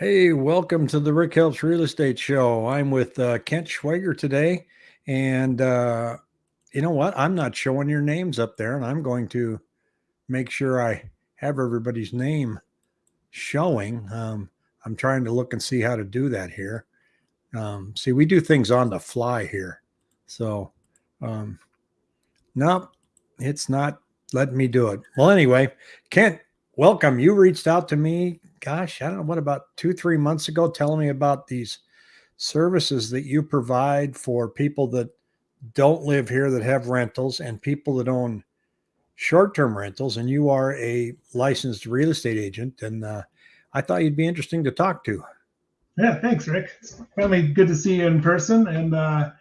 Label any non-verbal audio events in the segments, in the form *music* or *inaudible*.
Hey, welcome to the Rick Helps Real Estate Show. I'm with uh, Kent Schwager today. And uh, you know what? I'm not showing your names up there, and I'm going to make sure I have everybody's name showing. Um, I'm trying to look and see how to do that here. Um, see, we do things on the fly here. So, um, nope, it's not letting me do it. Well, anyway, Kent, welcome. You reached out to me gosh, I don't know what about two, three months ago, telling me about these services that you provide for people that don't live here that have rentals and people that own short-term rentals. And you are a licensed real estate agent, and uh, I thought you'd be interesting to talk to. Yeah, thanks, Rick. It's finally good to see you in person, and uh,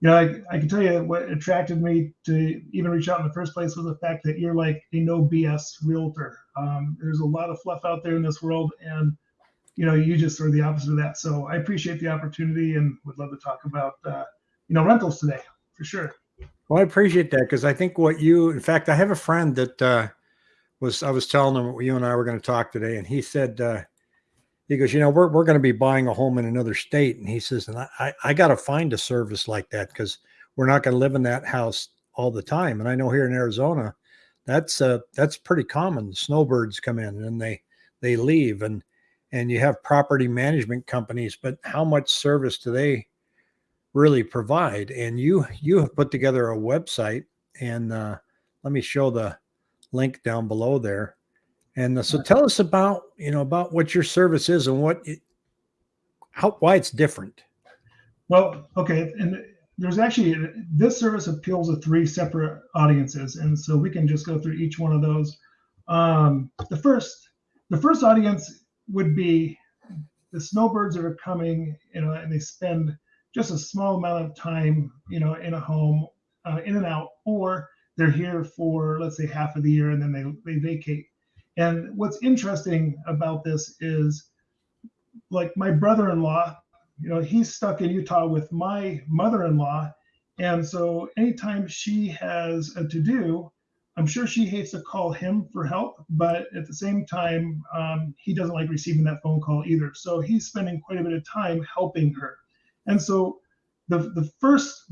you know, I, I can tell you what attracted me to even reach out in the first place was the fact that you're like a no BS realtor. Um, there's a lot of fluff out there in this world, and you know, you just are the opposite of that. So I appreciate the opportunity and would love to talk about uh, you know rentals today for sure. Well, I appreciate that because I think what you, in fact, I have a friend that uh, was I was telling him you and I were going to talk today, and he said uh, he goes, you know, we're, we're going to be buying a home in another state. And he says, and I, I, got to find a service like that because we're not going to live in that house all the time. And I know here in Arizona, that's uh that's pretty common. Snowbirds come in and they they leave and and you have property management companies, but how much service do they really provide? And you you have put together a website and uh, let me show the link down below there and uh, so tell us about, you know, about what your service is and what, it, how, why it's different. Well, okay. And there's actually, this service appeals to three separate audiences. And so we can just go through each one of those. Um, the first, the first audience would be the snowbirds that are coming, you know, and they spend just a small amount of time, you know, in a home, uh, in and out, or they're here for let's say half of the year and then they they vacate. And what's interesting about this is like my brother-in-law, you know, he's stuck in Utah with my mother-in-law. And so anytime she has a to-do, I'm sure she hates to call him for help, but at the same time, um, he doesn't like receiving that phone call either. So he's spending quite a bit of time helping her. And so the, the first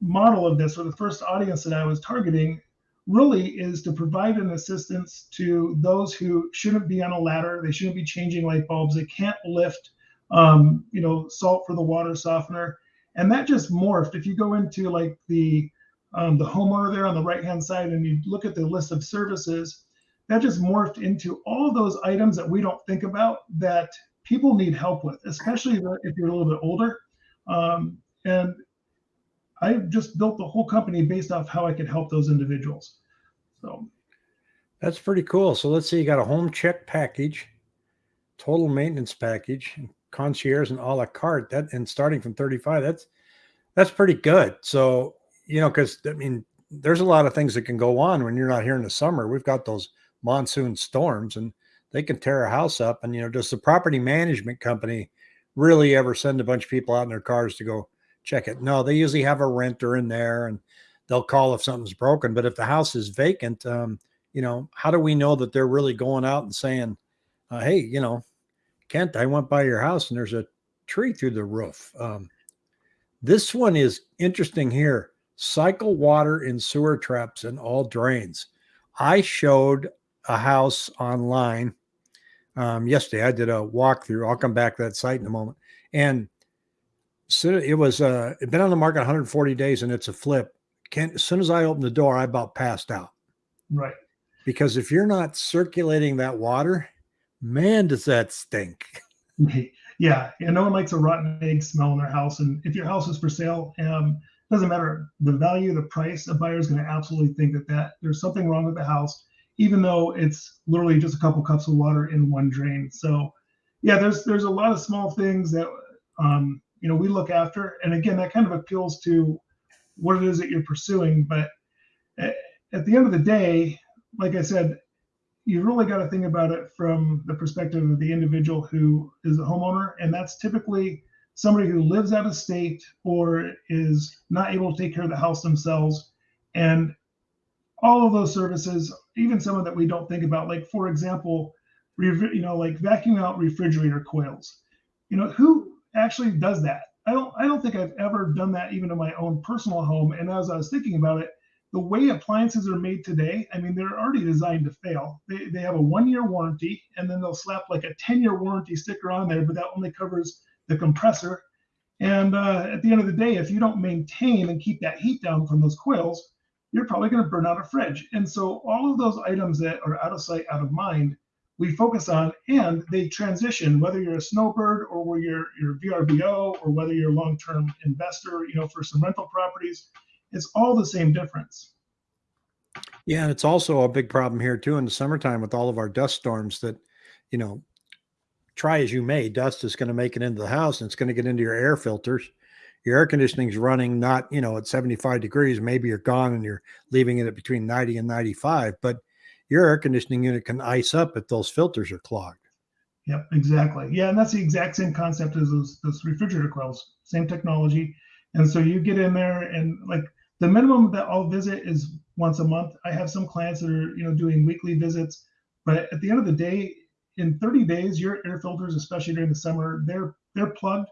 model of this, or the first audience that I was targeting, really is to provide an assistance to those who shouldn't be on a ladder. They shouldn't be changing light bulbs. They can't lift, um, you know, salt for the water softener. And that just morphed. If you go into like the um, the homeowner there on the right hand side and you look at the list of services, that just morphed into all those items that we don't think about that people need help with, especially if you're a little bit older. Um, and I just built the whole company based off how I could help those individuals. So that's pretty cool. So let's say you got a home check package, total maintenance package, concierge and a la carte. That and starting from 35, that's that's pretty good. So, you know, because I mean, there's a lot of things that can go on when you're not here in the summer. We've got those monsoon storms and they can tear a house up. And you know, does the property management company really ever send a bunch of people out in their cars to go check it. No, they usually have a renter in there and they'll call if something's broken. But if the house is vacant, um, you know, how do we know that they're really going out and saying, uh, hey, you know, Kent, I went by your house and there's a tree through the roof. Um, this one is interesting here. Cycle water in sewer traps and all drains. I showed a house online um, yesterday. I did a walkthrough. I'll come back to that site in a moment. And it was uh it been on the market 140 days and it's a flip. Can as soon as I opened the door, I about passed out. Right. Because if you're not circulating that water, man, does that stink. *laughs* Yeah, and no one likes a rotten egg smell in their house. And if your house is for sale, um, doesn't matter the value, the price. A buyer is going to absolutely think that that there's something wrong with the house, even though it's literally just a couple cups of water in one drain. So, yeah, there's there's a lot of small things that um, you know we look after. And again that kind of appeals to what it is that you're pursuing. But eh, at the end of the day like i said you really got to think about it from the perspective of the individual who is a homeowner. And that's typically somebody who lives out of state or is not able to take care of the house themselves. And all of those services even some of that we don't think about like for example you know, like vacuum out refrigerator coils. You know, who actually does that? I don't I don't think I've ever done that even in my own personal home. And as I was thinking about it, the way appliances are made today, I mean, they're already designed to fail. They, they have a one year warranty, and then they'll slap like a 10 year warranty sticker on there, but that only covers the compressor. And uh, at the end of the day, if you don't maintain and keep that heat down from those coils, you're probably going to burn out a fridge. And so all of those items that are out of sight, out of mind, we focus on and they transition whether you're a snowbird or whether you're, you're vrbo or whether you're a long-term investor you know for some rental properties it's all the same difference. Yeah and it's also a big problem here too in the summertime with all of our dust storms that you know try as you may dust is going to make it into the house and it's going to get into your air filters. Your air conditioning is running not you know at 75 degrees maybe you're gone and you're leaving it at between 90 and 95 but your air conditioning unit can ice up if those filters are clogged. Yep, exactly. Yeah, and that's the exact same concept as those, those refrigerator coils, same technology. And so you get in there and like the minimum that I'll visit is once a month. I have some clients that are, you know, doing weekly visits, but at the end of the day, in 30 days, your air filters, especially during the summer, they're they're plugged.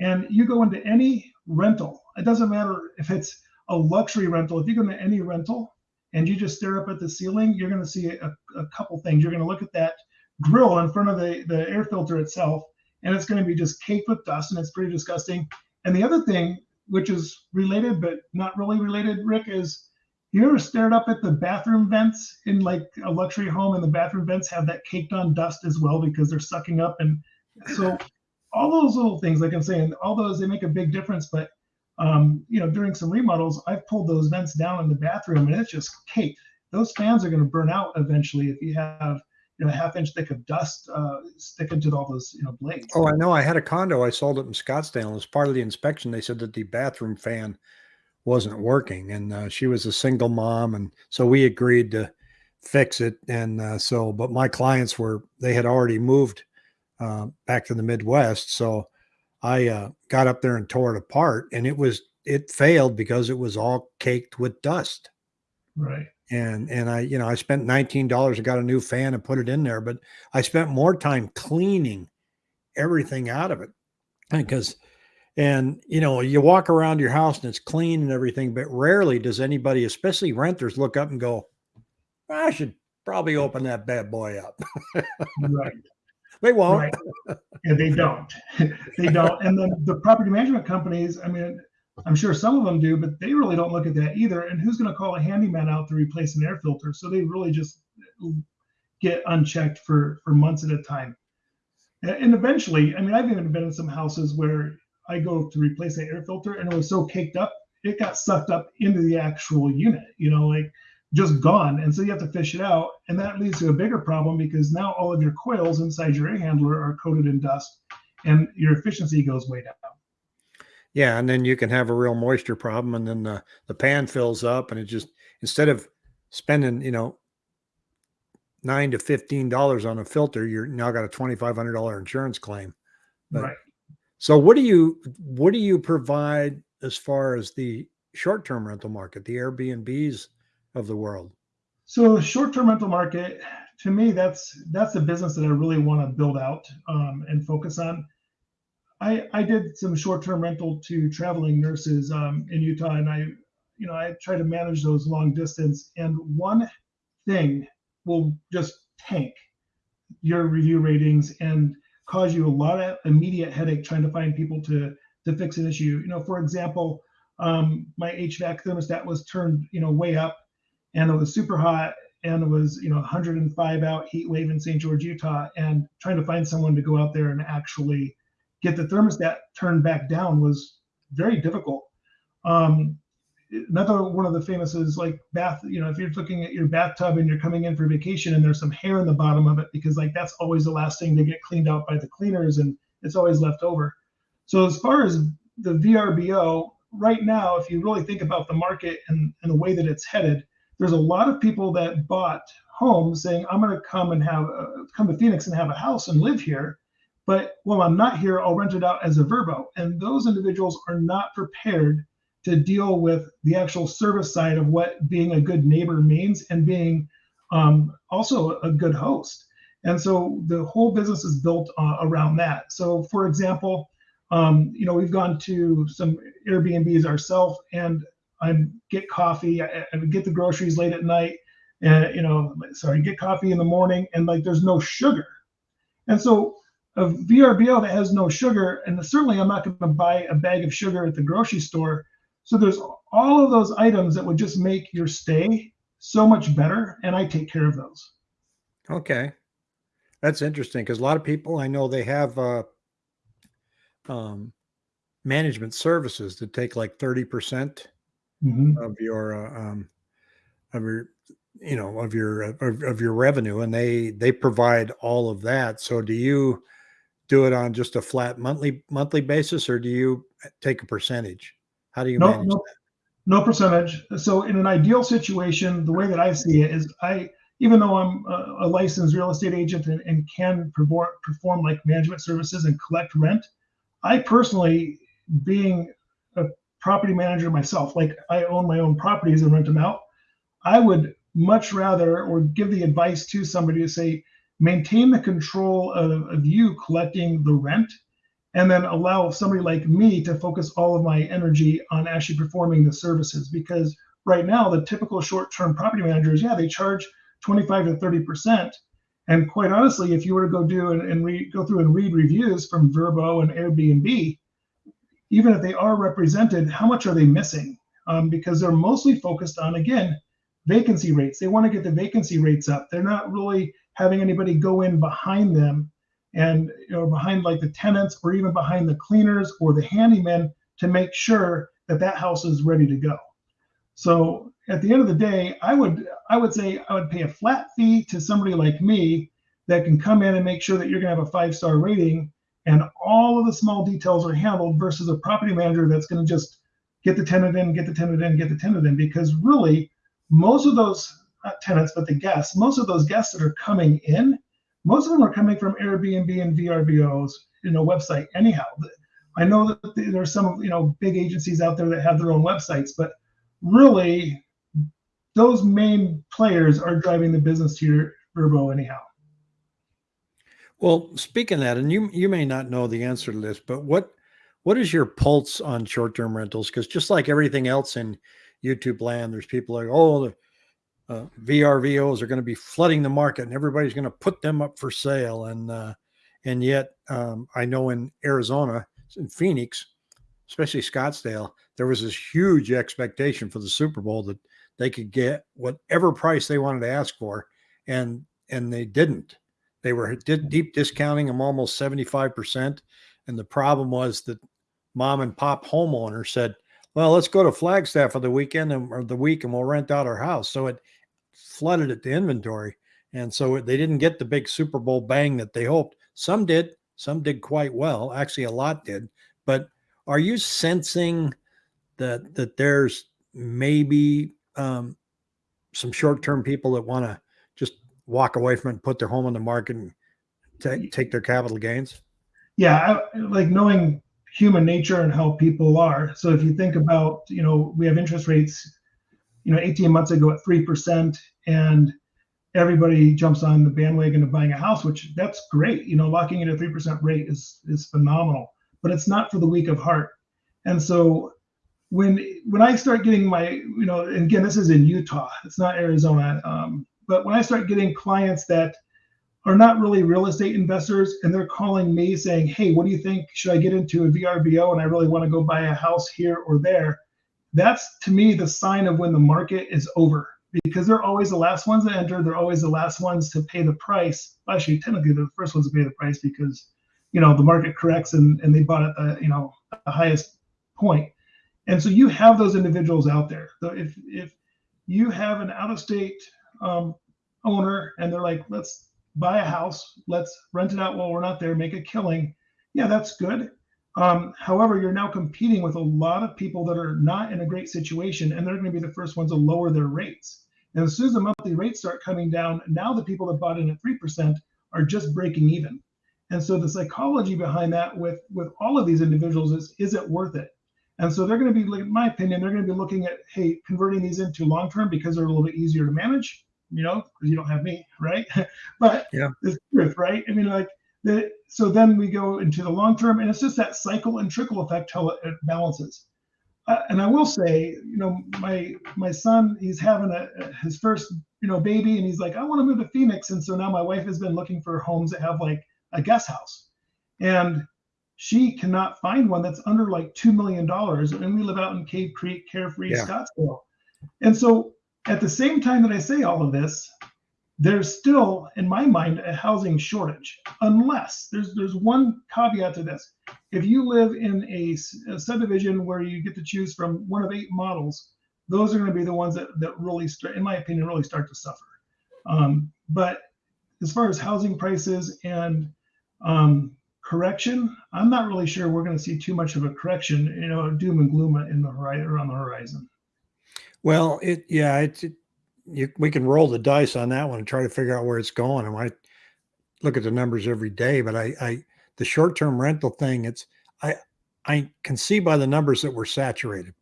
And you go into any rental, it doesn't matter if it's a luxury rental, if you go into any rental, and you just stare up at the ceiling, you're going to see a, a couple things. You're going to look at that grill in front of the, the air filter itself, and it's going to be just caked with dust, and it's pretty disgusting. And the other thing, which is related but not really related, Rick, is you ever stared up at the bathroom vents in like a luxury home, and the bathroom vents have that caked on dust as well because they're sucking up, and so all those little things, like I'm saying, all those they make a big difference, but um, you know, during some remodels, I've pulled those vents down in the bathroom and it's just caked. Those fans are going to burn out eventually if you have you know a half inch thick of dust uh, sticking to all those you know blades. Oh, I know. I had a condo. I sold it in Scottsdale. As part of the inspection, they said that the bathroom fan wasn't working, and uh, she was a single mom, and so we agreed to fix it. And uh, so, but my clients were they had already moved uh, back to the Midwest, so I uh, got up there and tore it apart, and it was it failed because it was all caked with dust. Right. And and I you know I spent nineteen dollars and got a new fan and put it in there, but I spent more time cleaning everything out of it because and you know you walk around your house and it's clean and everything, but rarely does anybody, especially renters, look up and go, "I should probably open that bad boy up." *laughs* right. They won't. Right. Yeah, they don't. *laughs* they don't. And then the property management companies, I mean, I'm sure some of them do, but they really don't look at that either. And who's going to call a handyman out to replace an air filter? So they really just get unchecked for for months at a time. And eventually, I mean, I've even been in some houses where I go to replace an air filter and it was so caked up, it got sucked up into the actual unit. You know, like just gone. And so you have to fish it out. And that leads to a bigger problem because now all of your coils inside your air handler are coated in dust and your efficiency goes way down. Yeah. And then you can have a real moisture problem. And then the, the pan fills up and it just, instead of spending, you know, nine to fifteen dollars on a filter, you're now got a twenty five hundred dollar insurance claim. But, right. So what do you what do you provide as far as the short term rental market, the Airbnbs of the world? So short-term rental market, to me, that's that's the business that I really want to build out um, and focus on. I I did some short-term rental to traveling nurses um, in Utah, and I, you know, I try to manage those long distance. And one thing will just tank your review ratings and cause you a lot of immediate headache trying to find people to to fix an issue. You know, for example, um, my HVAC thermostat was turned, you know, way up and it was super hot and it was you know 105 out heat wave in St. George, Utah, and trying to find someone to go out there and actually get the thermostat turned back down was very difficult. Um, another one of the famous is like bath. You know, if you're looking at your bathtub and you're coming in for vacation and there's some hair in the bottom of it because like that's always the last thing to get cleaned out by the cleaners and it's always left over. So as far as the VRBO, right now, if you really think about the market and, and the way that it's headed, there's a lot of people that bought homes saying, I'm going to come and have uh, come to Phoenix and have a house and live here. But while I'm not here, I'll rent it out as a VRBO. And those individuals are not prepared to deal with the actual service side of what being a good neighbor means and being um, also a good host. And so the whole business is built uh, around that. So, for example, um, you know, we've gone to some Airbnbs ourselves, and I get coffee, I, I get the groceries late at night, and you know, sorry, get coffee in the morning, and like there's no sugar. And so a VRBO that has no sugar, and certainly I'm not going to buy a bag of sugar at the grocery store. So there's all of those items that would just make your stay so much better, and I take care of those. Okay, that's interesting because a lot of people I know they have uh, um, management services that take like thirty percent Mhm. of your uh, um, of your you know of your uh, of, of your revenue, and they they provide all of that. So do you do it on just a flat monthly monthly basis, or do you uh, take a percentage? How do you No, manage no, no percentage. So in an ideal situation, the way that I see it is I, even though I'm a, a licensed real estate agent and, and can perform, perform like management services and collect rent, I personally, being property manager myself, like I own my own properties and rent them out, I would much rather or give the advice to somebody to say, maintain the control of, of you collecting the rent and then allow somebody like me to focus all of my energy on actually performing the services because right now the typical short-term property managers yeah they charge 25 to 30 percent. And quite honestly if you were to go do and, and re, go through and read reviews from VRBO and airbnb even if they are represented how much are they missing? Um, because they're mostly focused on again vacancy rates. They want to get the vacancy rates up. They're not really having anybody go in behind them and know behind like the tenants or even behind the cleaners or the handymen to make sure that that house is ready to go. So at the end of the day i would i would say i would pay a flat fee to somebody like me that can come in and make sure that you're going to have a five star rating and all of the small details are handled versus a property manager that's going to just get the tenant in get the tenant in get the tenant in because really most of those not tenants but the guests most of those guests that are coming in most of them are coming from Airbnb and VRBOs, you know, website. Anyhow, I know that there's some, you know, big agencies out there that have their own websites, but really, those main players are driving the business to your VRBO anyhow. Well, speaking of that, and you you may not know the answer to this, but what what is your pulse on short-term rentals? Because just like everything else in YouTube land, there's people like, oh, uh, VRBOs are going to be flooding the market and everybody's going to put them up for sale. And uh, and yet, um, I know in Arizona, in Phoenix, especially Scottsdale, there was this huge expectation for the Super Bowl that they could get whatever price they wanted to ask for, and and they didn't. They were deep discounting them almost seventy five percent, and the problem was that mom and pop homeowners said, "Well, let's go to Flagstaff for the weekend and, or the week, and we'll rent out our house." So it flooded at the inventory. And so they didn't get the big Super Bowl bang that they hoped. Some did, some did quite well. Actually, a lot did. But are you sensing that that there's maybe um, some short-term people that want to walk away from it and put their home on the market and t- take their capital gains? Yeah, I, like knowing human nature and how people are. So if you think about, you know, we have interest rates you know 18 months ago at 3% and everybody jumps on the bandwagon of buying a house which that's great you know locking in a 3% rate is is phenomenal but it's not for the weak of heart and so when when i start getting my you know and again this is in utah it's not arizona um, but when i start getting clients that are not really real estate investors and they're calling me saying hey what do you think should i get into a vrbo and i really want to go buy a house here or there that's to me the sign of when the market is over because they're always the last ones to enter. They're always the last ones to pay the price. Actually, technically, they're the first ones to pay the price because you know the market corrects and, and they bought at the you know the highest point. And so you have those individuals out there. So if if you have an out of state um, owner and they're like, let's buy a house, let's rent it out while we're not there, make a killing. Yeah, that's good. Um, however, you're now competing with a lot of people that are not in a great situation, and they're going to be the first ones to lower their rates. And as soon as the monthly rates start coming down, now the people that bought in at 3% are just breaking even. And so the psychology behind that with, with all of these individuals is, is it worth it? And so they're going to be, in my opinion, they're going to be looking at, hey, converting these into long term because they're a little bit easier to manage. You know, because you don't have me, right? *laughs* but Yeah. it's truth, right? I mean, like the so then we go into the long term, and it's just that cycle and trickle effect how it, balances. Uh, and I will say, you know, my my son, he's having a his first, you know, baby, and he's like, I want to move to Phoenix, and so now my wife has been looking for homes that have like a guest house, and she cannot find one that's under like two million dollars, and we live out in Cave Creek, Carefree, Yeah. Scottsdale, and so at the same time that I say all of this, there's still, in my mind, a housing shortage. Unless there's there's one caveat to this: if you live in a subdivision where you get to choose from one of eight models, those are going to be the ones that that really start, in my opinion, really start to suffer. Um, but as far as housing prices and um, correction, I'm not really sure we're going to see too much of a correction, you know, doom and gloom in the horizon or on the horizon. Well, it yeah, it's it, you, we can roll the dice on that one and try to figure out where it's going. And I look at the numbers every day, but I, I the short term rental thing, it's I I can see by the numbers that we're saturated,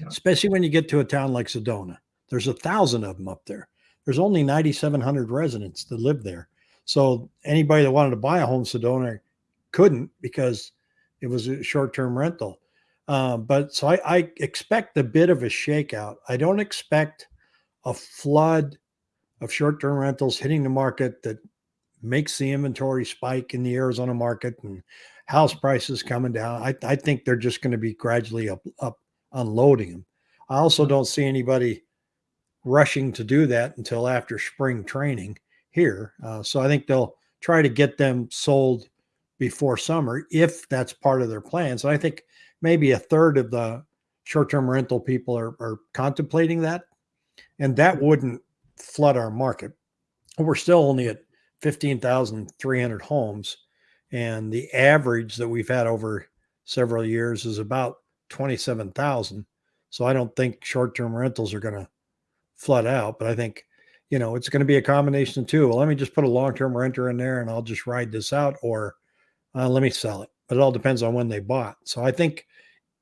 Yeah. especially when you get to a town like Sedona. There's a thousand of them up there. There's only 9,700 residents that live there. So anybody that wanted to buy a home in Sedona couldn't because it was a short term rental. Uh, but so I, I expect a bit of a shakeout. I don't expect a flood of short term rentals hitting the market that makes the inventory spike in the Arizona market and house prices coming down. I, I think they're just going to be gradually up, up unloading them. I also don't see anybody rushing to do that until after spring training here. Uh, so I think they'll try to get them sold before summer if that's part of their plans. And I think maybe a third of the short-term rental people are, are contemplating that, and that wouldn't flood our market. We're still only at 15,300 homes, and the average that we've had over several years is about 27,000. So I don't think short-term rentals are going to flood out, but I think you know it's going to be a combination of two. Well, let me just put a long-term renter in there, and I'll just ride this out, or uh, let me sell it. But it all depends on when they bought. So I think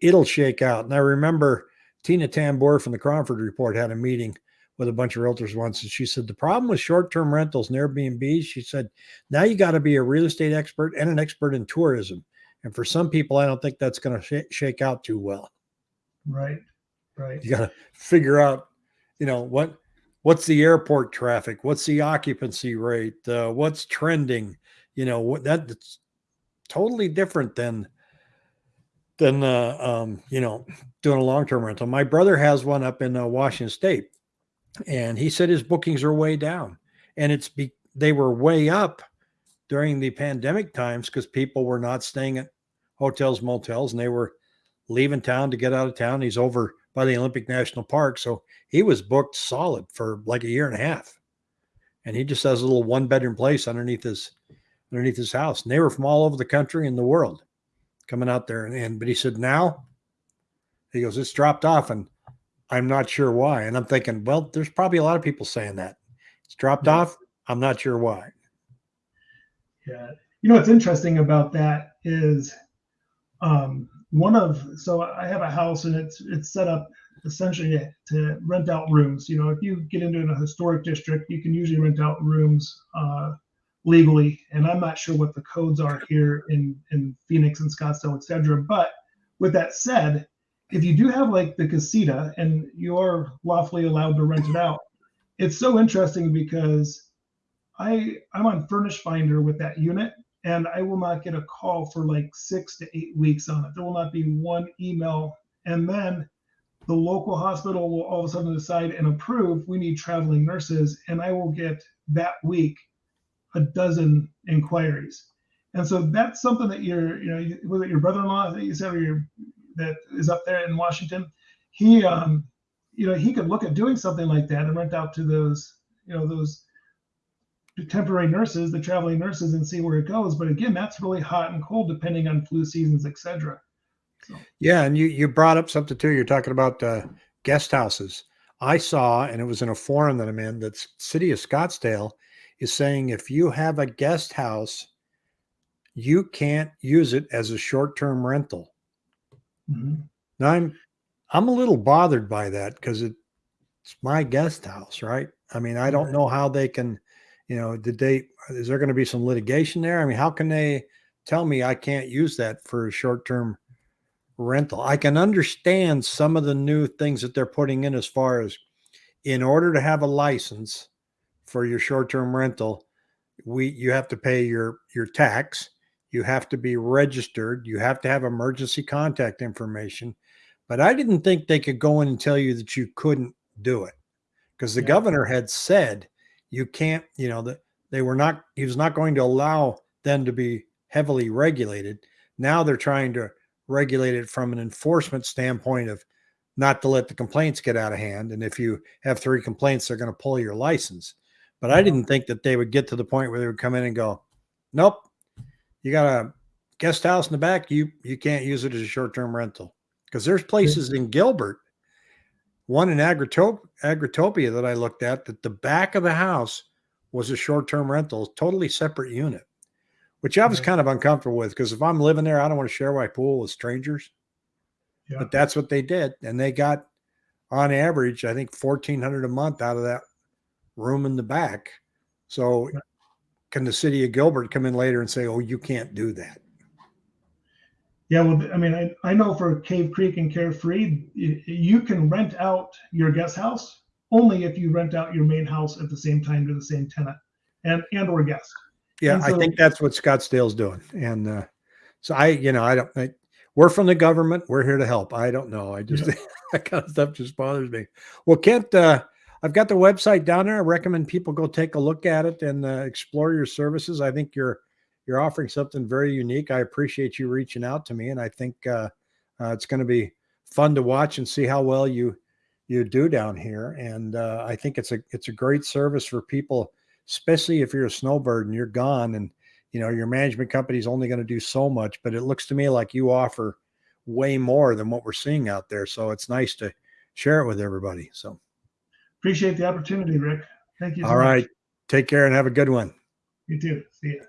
it'll shake out. And I remember Tina Tamboer from the Cromford Report had a meeting with a bunch of realtors once, and she said the problem with short-term rentals and Airbnbs, she said, now you got to be a real estate expert and an expert in tourism. And for some people, I don't think that's going to sh- shake out too well. Right. Right. You got to figure out, you know, what what's the airport traffic, what's the occupancy rate, uh, what's trending. You know, what that, that's totally different than than uh, um, you know doing a long term rental. My brother has one up in uh, Washington State, and he said his bookings are way down, and it's be they were way up during the pandemic times because people were not staying at hotels, motels, and they were leaving town to get out of town. He's over by the Olympic National Park, so he was booked solid for like a year and a half, and he just has a little one bedroom place underneath his underneath his house. And they were from all over the country and the world coming out there. And, and but he said now he goes, it's dropped off, and I'm not sure why. And I'm thinking, well, there's probably a lot of people saying that it's dropped Yeah. off. I'm not sure why. Yeah. You know what's interesting about that is um, one of so I have a house and it's it's set up essentially to, to rent out rooms. You know, if you get into a historic district, you can usually rent out rooms uh, legally. And I'm not sure what the codes are here in in Phoenix and Scottsdale, et cetera. But with that said, if you do have like the casita and you're lawfully allowed to rent it out, it's so interesting because I I'm on Furnish Finder with that unit, and I will not get a call for like six to eight weeks on it. There will not be one email, and then the local hospital will all of a sudden decide and approve we need traveling nurses, and I will get that week a dozen inquiries. And so that's something that your you know it your brother-in-law that you said or your that is up there in Washington? He um you know he could look at doing something like that and rent out to those you know those temporary nurses, the traveling nurses, and see where it goes. But again, that's really hot and cold depending on flu seasons, etc. Yeah, and you you brought up something too. You're talking about uh, guest houses. I saw, and it was in a forum that I'm in. That City of Scottsdale is saying if you have a guest house, you can't use it as a short-term rental. Mhm. Now I'm I'm a little bothered by that because it, it's my guest house, right? I mean, I don't know how they can, you know, did they, is there going to be some litigation there? I mean, how can they tell me I can't use that for a short term rental? I can understand some of the new things that they're putting in as far as in order to have a license for your short term rental, we you have to pay your your tax. You have to be registered. You have to have emergency contact information. But i didn't think they could go in and tell you that you couldn't do it because the Yeah. governor had said you can't you know that they were not he was not going to allow them to be heavily regulated. Now they're trying to regulate it from an enforcement standpoint of not to let the complaints get out of hand and if you have three complaints they're going to pull your license but I didn't think that they would get to the point where they would come in and go, "Nope, you got a guest house in the back. You you can't use it as a short term rental." Because there's places in Gilbert, one in Agritop- Agritopia that I looked at, that the back of the house was a short term rental, totally separate unit, which I was kind of uncomfortable with. Because if I'm living there, I don't want to share my pool with strangers. Yeah. But that's what they did, and they got on average, I think fourteen hundred a month out of that room in the back. So, can the city of Gilbert come in later and say, "Oh, you can't do that"? Yeah, well, I mean, I, I know for Cave Creek and Carefree, you can rent out your guest house only if you rent out your main house at the same time to the same tenant and and or guest. Yeah, And I think that's what Scottsdale's doing, and uh, so I, you know, I don't. I, we're from the government. We're here to help. I don't know. I just *laughs* that kind of stuff just bothers me. Well, Kent, uh, I've got the website down there. I recommend people go take a look at it and uh, explore your services. I think you're you're offering something very unique. I appreciate you reaching out to me, and I think uh, uh, it's going to be fun to watch and see how well you you do down here. And uh, I think it's a it's a great service for people, especially if you're a snowbird and you're gone, and you know your management company is only going to do so much. But it looks to me like you offer way more than what we're seeing out there. So it's nice to share it with everybody. So Appreciate the opportunity, Rick. Thank you. so all right, take care and have a good one. You too. See ya.